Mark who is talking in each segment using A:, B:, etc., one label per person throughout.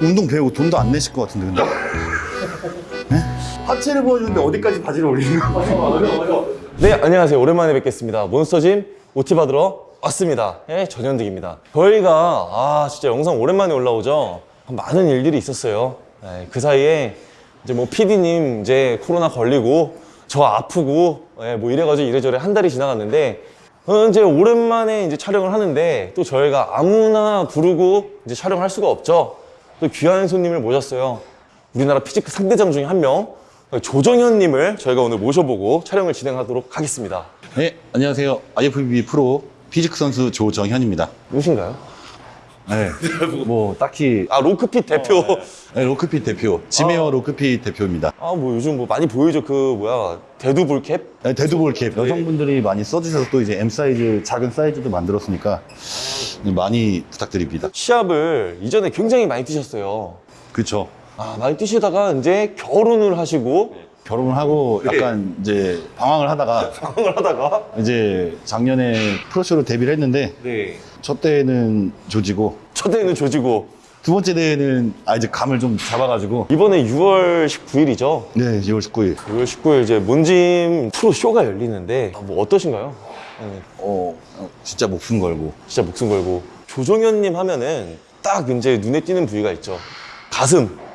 A: 운동 배우고 돈도 안 내실 것 같은데 근데? 네? 하체를 보여주는데 어디까지 바지를 올리는 거야?
B: 네, 안녕하세요. 오랜만에 뵙겠습니다. 몬스터짐 OT 받으러 왔습니다. 예, 전현득입니다. 저희가 아 진짜 영상 오랜만에 올라오죠. 많은 일들이 있었어요. 예, 그 사이에 이제 뭐 PD님 이제 코로나 걸리고 저 아프고 예, 뭐 이래가지고 이래저래 한 달이 지나갔는데 어, 이제 오랜만에 이제 촬영을 하는데 또 저희가 아무나 부르고 이제 촬영할 수가 없죠. 또 귀한 손님을 모셨어요. 우리나라 physique 3대장 중에 한 명, 조정현님을 저희가 오늘 모셔보고 촬영을 진행하도록 하겠습니다.
A: 네 안녕하세요 IFBB 프로 physique 선수 조정현입니다
B: 누구신가요?
A: 네. 뭐 딱히.
B: 아, 로크핏 대표.
A: 네, 로크핏 대표. 지메어 로크핏 대표입니다.
B: 아, 뭐 요즘 뭐 많이 보이죠. 그, 뭐야, 대두볼 캡?
A: 네, 데드볼 캡. 여성분들이 많이 써주셔서 또 이제 M 사이즈 작은 사이즈도 만들었으니까 많이 부탁드립니다.
B: 시합을 이전에 굉장히 많이 뛰셨어요.
A: 그렇죠
B: 아, 많이 뛰시다가 이제 결혼을 하시고
A: 결혼을 하고 약간 이제 방황을 하다가
B: 방황을 하다가
A: 이제 작년에 프로쇼로 데뷔를 했는데
B: 네.
A: 첫 대회는 조지고
B: 첫 대회는 조지고
A: 두 번째 대회는 아 이제 감을 좀 잡아가지고
B: 이번에 6월 19일이죠.
A: 네 2월 19일
B: 6월 19일 이제 몬짐 프로 쇼가 열리는데 아, 뭐 어떠신가요? 네,
A: 어 어, 진짜 목숨 걸고
B: 진짜 목숨 걸고 조정현님 하면은 딱 이제 눈에 띄는 부위가 있죠. 가슴.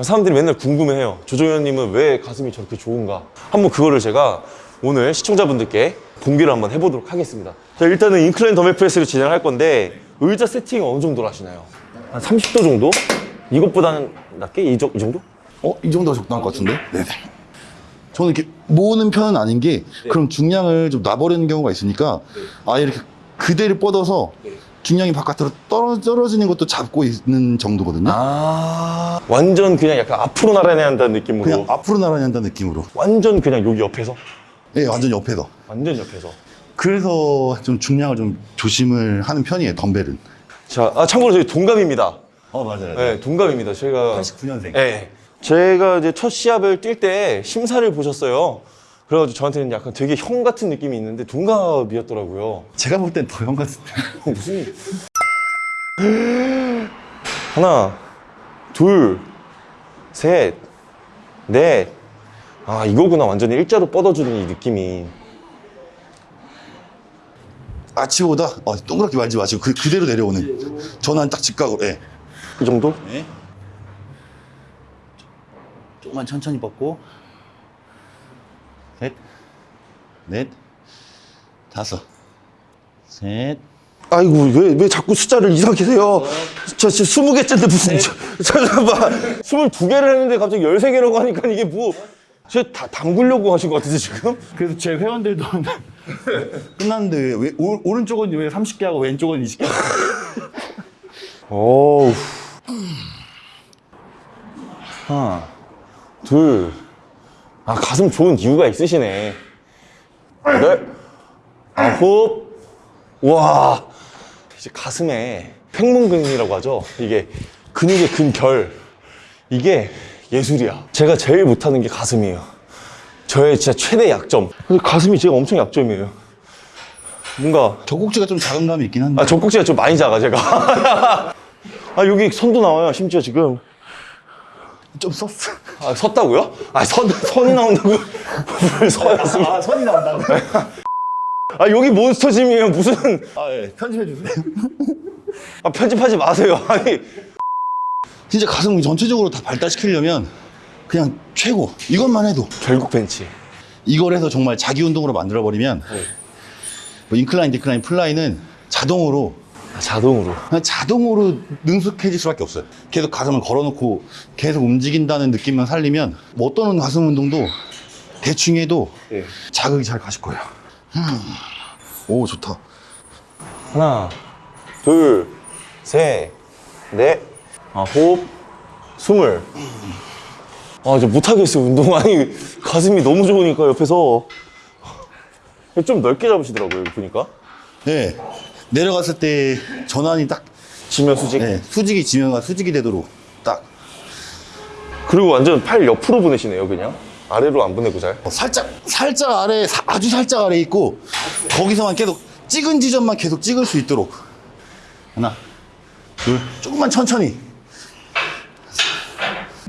B: 사람들이 맨날 궁금해해요. 조정현님은 왜 가슴이 저렇게 좋은가? 한번 그거를 제가 오늘 시청자분들께 공개를 한번 해보도록 하겠습니다. 자, 일단은 인클라인 더멜 프레스를 진행할 건데 의자 세팅 어느 정도로 하시나요? 한 30도 정도? 이것보다는 낮게? 이, 정- 이 정도?
A: 어 이 정도가 적당할 것 같은데 네네 저는 이렇게 모으는 편은 아닌 게 그럼 중량을 좀 놔버리는 경우가 있으니까 아예 이렇게 그대로 뻗어서 중량이 바깥으로 떨어, 떨어지는 것도 잡고 있는 정도거든요.
B: 아 완전 그냥 약간 앞으로 나란히 한다는 느낌으로?
A: 그냥 앞으로 나란히 한다는 느낌으로.
B: 완전 그냥 여기 옆에서?
A: 예 완전 옆에서.
B: 완전 옆에서.
A: 그래서 좀 중량을 좀 조심을 하는 편이에요 덤벨은.
B: 자 아, 참고로 저희 동갑입니다.
A: 어 맞아요.
B: 네 동갑입니다. 저희가
A: 89년생.
B: 네 제가 이제 첫 시합을 뛸 때 심사를 보셨어요 그래가지고 저한테는 약간 되게 형 같은 느낌이 있는데 동갑이었더라고요.
A: 제가 볼 땐 더 형 같은데.
B: 무슨 하나 둘셋넷아 이거구나. 완전히 일자로 뻗어주는 이 느낌이.
A: 아치보다 어, 동그랗게 말지 마시고 그, 그대로 내려오는. 전환 딱 직각으로 예.
B: 이 정도?
A: 네. 조금만 천천히 뻗고 셋, 넷, 다섯, 셋.
B: 아이고 왜, 왜 자꾸 숫자를 이상하게 세요 저 지금 20개째인데 무슨 저, 잠깐만 22개를 했는데 갑자기 13개라고 하니까 이게 뭐 쟤다 담그려고 하신 것 같은데 지금?
A: 그래서 제 회원들도 끝났는데 왜, 오, 오른쪽은 왜 30개 하고 왼쪽은 20개?
B: 어우 하나 둘 아 가슴 좋은 이유가 있으시네. 넷 아홉 와. 이제 가슴에 팽문근이라고 하죠? 이게 근육의 근결. 이게 예술이야. 제가 제일 못하는 게 가슴이에요. 저의 진짜 최대 약점. 가슴이 제가 엄청 약점이에요. 뭔가
A: 젖꼭지가 좀 작은 감이 있긴 한데.
B: 아, 젖꼭지가 좀 많이 작아, 제가. 아, 여기 선도 나와요, 심지어 지금.
A: 좀 썼어.
B: 아, 섰다고요? 아, 선, 선이 나온다고? 뭘 서였으면.
A: 아 선이 나온다고?
B: 아, 여기 몬스터 짐이에요, 무슨.
A: 아 예. 편집해 주세요.
B: 아, 편집하지 마세요. 아니.
A: 진짜 가슴 전체적으로 다 발달시키려면 그냥 최고. 이것만 해도
B: 결국 벤치.
A: 이걸 해서 정말 자기 운동으로 만들어 버리면 뭐 incline, decline, fly는 자동으로
B: 아, 자동으로.
A: 그냥 자동으로 능숙해질 수밖에 없어요. 계속 가슴을 걸어놓고 계속 움직인다는 느낌만 살리면 뭐 어떤 가슴 운동도 대충 해도
B: 예.
A: 자극이 잘 가실 거예요. 음. 오 좋다.
B: 하나, 둘, 셋, 넷, 아홉, 스물. 아, 이제 못하겠어요, 운동. 아니, 가슴이 너무 좋으니까 옆에서. 좀 넓게 잡으시더라고요, 보니까.
A: 네 내려갔을 때 전환이 딱
B: 지면 수직.
A: 네, 수직이 지면과 수직이 되도록 딱
B: 그리고 완전 팔 옆으로 보내시네요, 그냥. 아래로 안 보내고 잘.
A: 어, 살짝 살짝 아래 사- 아주 살짝 아래 있고 거기서만 계속 찍은 지점만 계속 찍을 수 있도록 하나 둘 조금만 천천히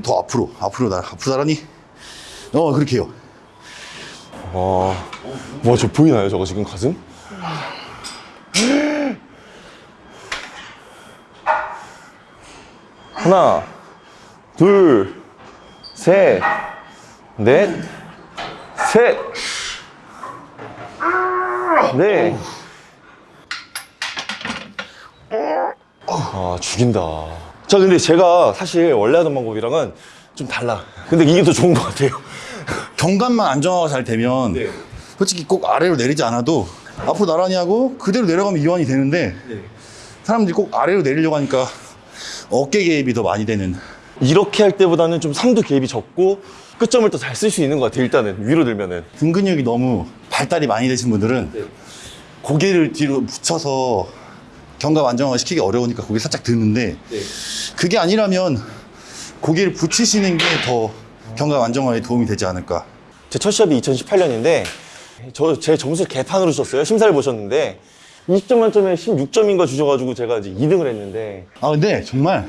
A: 더 앞으로, 앞으로 나, 앞으로 나란히. 어, 그렇게 해요.
B: 와, 와, 저 보이나요? 저거 지금 가슴? 하나, 둘, 셋, 넷, 셋, 넷. 아, 죽인다. 자, 근데 제가 사실 원래 하던 방법이랑은 좀 달라. 근데 이게 더 좋은 것 같아요.
A: 경감만 안정화가 잘 되면
B: 네.
A: 솔직히 꼭 아래로 내리지 않아도 앞으로 나란히 하고 그대로 내려가면 이완이 되는데 사람들이 꼭 아래로 내리려고 하니까 어깨 개입이 더 많이 되는
B: 이렇게 할 때보다는 좀 삼두 개입이 적고 끝점을 더 잘 쓸 수 있는 것 같아요. 일단은 위로 들면은.
A: 등 근육이 너무 발달이 많이 되신 분들은 고개를 뒤로 붙여서 경감 안정화 시키기 어려우니까 고개 살짝 드는데 그게 아니라면 고개를 붙이시는 게더 경감 안정화에 도움이 되지 않을까
B: 제 첫 시합이 2018년인데 저 제 점수를 개판으로 줬어요. 심사를 보셨는데 20점 만점에 16점인가 주셔가지고 제가 이제 2등을 했는데
A: 아 근데 정말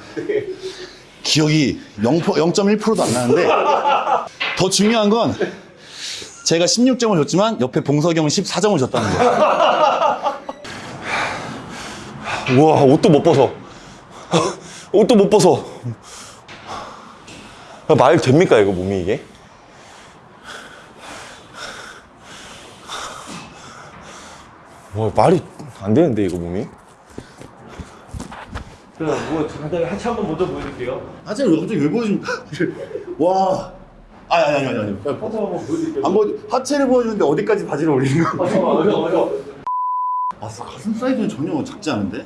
A: 기억이 0, 0.1%도 안 나는데 더 중요한 건 제가 16점을 줬지만 옆에 봉석이 형은 14점을 줬다는 거예요
B: 우와 옷도 못 벗어. 옷도 못 벗어. 말 됩니까 이거 몸이 이게? 와 말이 안 되는데 이거 몸이?
C: 뭐 간단히 하체 한번 먼저 보여드릴게요.
A: 하체를 왜 갑자기 왜 보여줍니까? 와 아니 아니 아니 아니
C: 하체 한번 보여드릴게요.
A: 안 보여 하체를 보여주는데 어디까지 바지를 올리는 거야?
C: 아, 잠깐만, 어려, 어려.
A: 아 가슴 사이즈는 전혀 작지 않은데?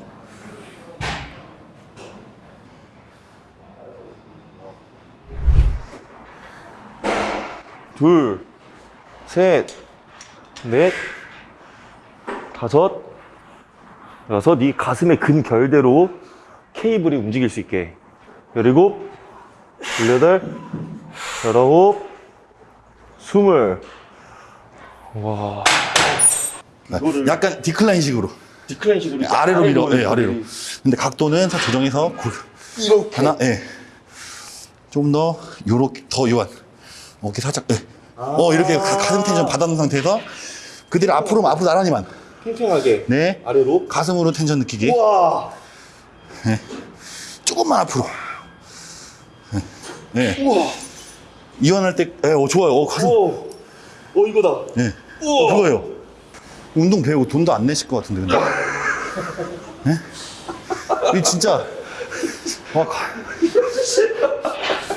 B: 둘, 셋, 넷, 다섯, 여섯, 이 가슴의 근결대로 케이블이 움직일 수 있게. 열일곱, 열여덟, 열아홉, 스물. 와.
A: 약간 디클라인식으로
C: 디클라인식으로
A: 아래로 밀어, 예, 아래로. 근데 각도는 다 조정해서 고-
C: 이렇게.
A: 하나, 예. 좀더 요렇게 더 요한. 어깨 살짝, 예. 어 이렇게 가- 가슴 텐션 받아놓은 상태에서 그대로 앞으로 앞으로 나란히만.
C: 팽팽하게
A: 네.
C: 아래로.
A: 가슴으로 텐션 느끼게.
C: 우와.
A: 조금만 앞으로. 예. 네.
C: 우와.
A: 이완할 때, 예, 어, 좋아요. 어, 가슴.
C: 오. 오 이거다.
A: 예.
C: 우와.
A: 어, 그거예요. 운동 배우고 돈도 안 내실 것 같은데, 근데. 예? 이 진짜. 와, 가-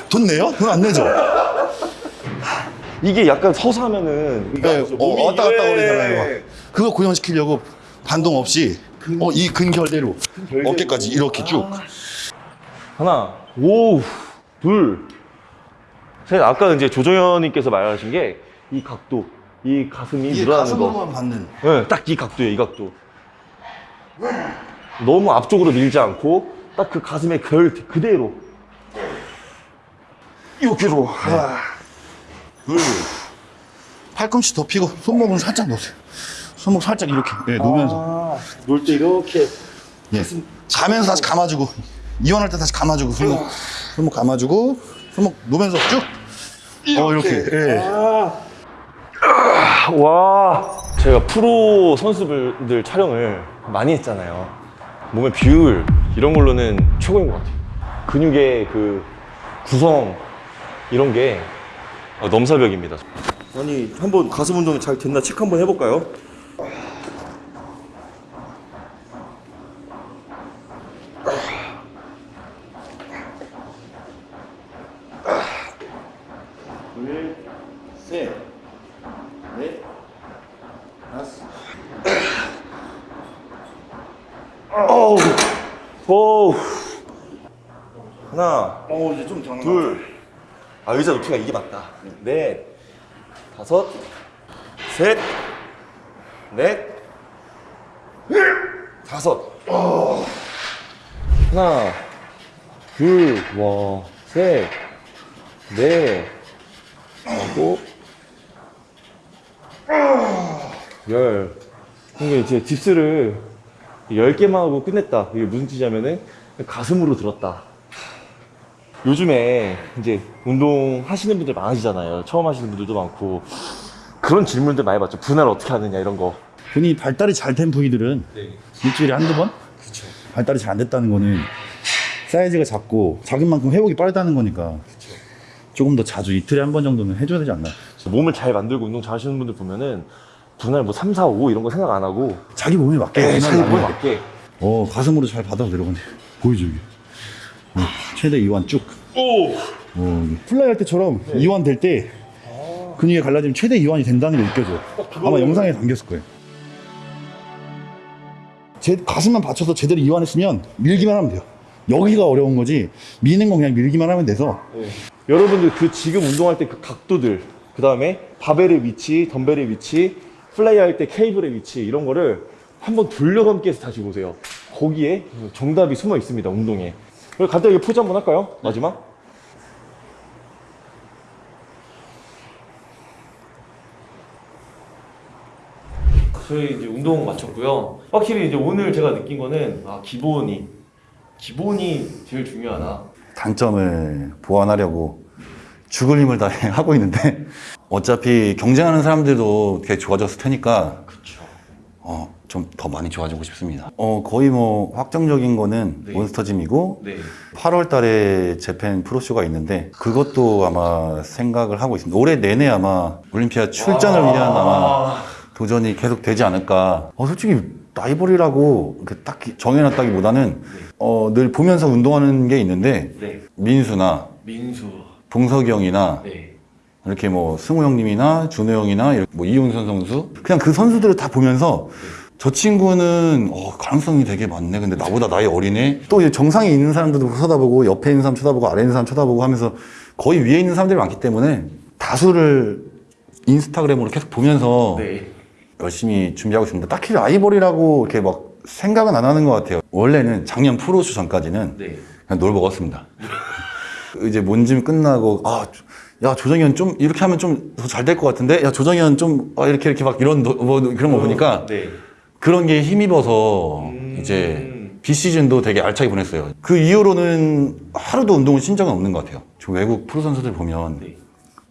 A: 돈 내요? 돈 안 내죠?
B: 이게 약간 서서 하면은
A: 네, 어,
C: 몸이
A: 왔다 갔다
C: 이거에-
A: 거리잖아요. 막. 그거 고정시키려고 반동 없이 어, 이 근결대로 어깨까지 이렇게 쭉.
B: 하나, 오, 둘, 셋. 아까 이제 조정현님께서 말하신 게 이 각도, 이 가슴이 늘어나는 거.
A: 받는.
B: 네, 딱이 각도예요, 이 각도. 너무 앞쪽으로 밀지 않고 딱 그 가슴의 결 그대로.
A: 여기로. 하나, 둘. 팔꿈치 더 피고 손목은 살짝 놓으세요. 손목 살짝 이렇게 예, 놓으면서.
C: 놀 때 이렇게.
A: 예. 자면서 다시 감아주고 이완할 때 다시 감아주고 손목 손목 감아주고 손목 놓으면서 쭉. 어 이렇게. 예.
C: 아.
B: 와, 제가 프로 선수들 촬영을 많이 했잖아요. 몸의 비율 이런 걸로는 최고인 것 같아요. 근육의 그 구성 이런 게 어, 넘사벽입니다.
C: 아니 한번 가슴 운동 잘 됐나 체크 한번 해볼까요?
A: 둘, 셋, 넷, 다섯.
B: 어우, 오, 하나,
A: 어 이제 좀 더.
B: 둘, 아. 의자 높이가 이게 맞다. 넷, 다섯, 셋, 넷, 다섯. 하나, 둘, 와, 셋, 넷, 일곱, 열. 이게 이제 딥스를 10개만 하고 끝냈다. 이게 무슨 뜻이냐면은 가슴으로 들었다. 요즘에 이제 운동 하시는 분들 많으시잖아요. 처음 하시는 분들도 많고 그런 질문들 많이 받죠. 분할 어떻게 하느냐 이런 거.
A: 흔히 발달이 잘 된 부위들은
B: 네.
A: 일주일에 한두 번?
B: 그렇죠.
A: 발달이 잘 안 됐다는 거는 사이즈가 작고 작은 만큼 회복이 빠르다는 거니까 조금 더 자주 이틀에 한 번 정도는 해줘야 되지 않나
B: 몸을 잘 만들고 운동 잘 하시는 분들 보면은 분할 뭐 3, 4, 5 이런 거 생각 안 하고.
A: 자기 몸에 맞게.
B: 네, 자기 몸에. 맞게.
A: 어 가슴으로 잘 받아 내려가네. 보여줘 이게? 어, 최대 이완 쭉.
B: 오!
A: 어, fly 할 때처럼 이완 될 때 근육이 갈라지면 최대 이완이 된다는 게 느껴져. 아마 영상에 담겼을 거예요. 제 가슴만 받쳐서 제대로 이완했으면 밀기만 하면 돼요. 여기가 어려운 거지 미는 건 그냥 밀기만 하면 돼서.
B: 네. 여러분들 그 지금 운동할 때 그 각도들 그 다음에 바벨의 위치, 덤벨의 위치, 플라이 할 때 케이블의 위치 이런 거를 한번 돌려감기 해서 다시 보세요. 거기에 정답이 숨어 있습니다 운동에. 그리고 간단하게 포즈 한번 할까요? 마지막. 저희 이제 운동 마쳤고요. 확실히 이제 오늘 제가 느낀 거는 아 기본이. 기본이 제일 중요하다.
A: 단점을 보완하려고 죽을 힘을 다해 하고 있는데 어차피 경쟁하는 사람들도 되게 좋아졌을 테니까
B: 그쵸
A: 어, 좀 더 많이 좋아지고 싶습니다. 어, 거의 뭐 확정적인 거는
B: 네.
A: 몬스터짐이고
B: 네
A: 8월 달에 재팬 프로쇼가 있는데 그것도 아마 생각을 하고 있습니다. 올해 내내 아마 올림피아 출전을 위한 아마 도전이 계속 되지 않을까. 어, 솔직히 라이벌이라고 이렇게 딱히 정해놨다기보다는 어, 늘 보면서 운동하는 게 있는데
B: 네.
A: 민수나
B: 민수.
A: 동석이 형이나
B: 네.
A: 이렇게 뭐 승우 형님이나 준호 형이나 이렇게 뭐 이용선 선수 그냥 그 선수들을 다 보면서 저 친구는 어, 가능성이 되게 많네 근데 나보다 나이 어리네 또 이제 정상에 있는 사람들도 쳐다보고 옆에 있는 사람 쳐다보고 아래 있는 사람 쳐다보고 하면서 거의 위에 있는 사람들이 많기 때문에 다수를 인스타그램으로 계속 보면서
B: 네.
A: 열심히 준비하고 있습니다 딱히 라이벌이라고 이렇게 막 생각은 안 하는 것 같아요 원래는 작년 프로쇼 전까지는
B: 네.
A: 그냥 놀 먹었습니다. 이제 몬짐 끝나고 아, 야 조정현 좀 이렇게 하면 좀 더 잘 될 것 같은데, 야 조정현 좀 아, 이렇게 이렇게 막 이런 도- 뭐 그런 거 보니까
B: 네.
A: 그런 게 힘입어서
B: 음.
A: 이제 비시즌도 되게 알차게 보냈어요. 그 이후로는 하루도 운동을 쉰 적은 없는 것 같아요. 저 외국 프로 선수들 보면
B: 네.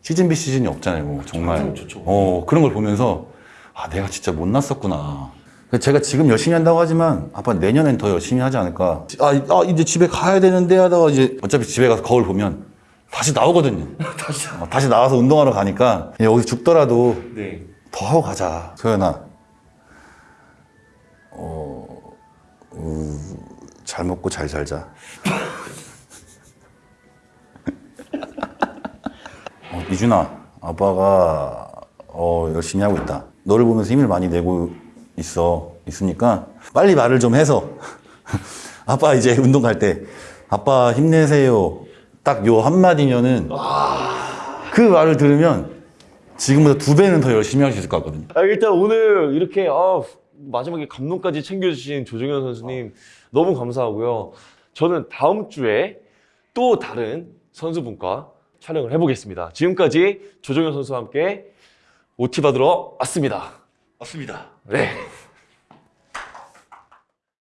A: 시즌 비시즌이 없잖아요. 뭐 정말
B: 좋죠.
A: 어 그런 걸 보면서 아 내가 진짜 못났었구나. 제가 지금 열심히 한다고 하지만 아빠 내년엔 더 열심히 하지 않을까. 아, 이- 아, 이제 집에 가야 되는데 하다가 이제 어차피 집에 가서 거울 보면 다시 나오거든요.
B: 다시.
A: 어, 다시 나와서 운동하러 가니까 여기 죽더라도
B: 네.
A: 더 하고 가자. 소연아. 어, 우, 잘 먹고 잘 살자. 어, 이준아, 아빠가 어, 열심히 하고 있다. 너를 보면서 힘을 많이 내고 있어. 있으니까 빨리 말을 좀 해서 아빠 이제 운동 갈 때 아빠 힘내세요. 딱 요 한마디면은 그 말을 들으면 지금보다 두 배는 더 열심히 할 수 있을 것 같거든요.
B: 아, 일단 오늘 이렇게 아, 마지막에 감동까지 챙겨주신 조정현 선수님 너무 감사하고요. 저는 다음 주에 또 다른 선수분과 촬영을 해보겠습니다. 지금까지 조정현 선수와 함께 OT 받으러 왔습니다.
A: 맞습니다.
B: 네.